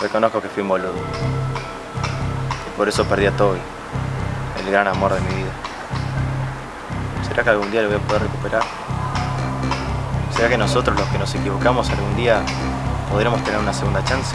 Reconozco que fui un boludo. Y por eso perdí a Toby, el gran amor de mi vida. ¿Será que algún día lo voy a poder recuperar? ¿Será que nosotros los que nos equivocamos algún día podremos tener una segunda chance?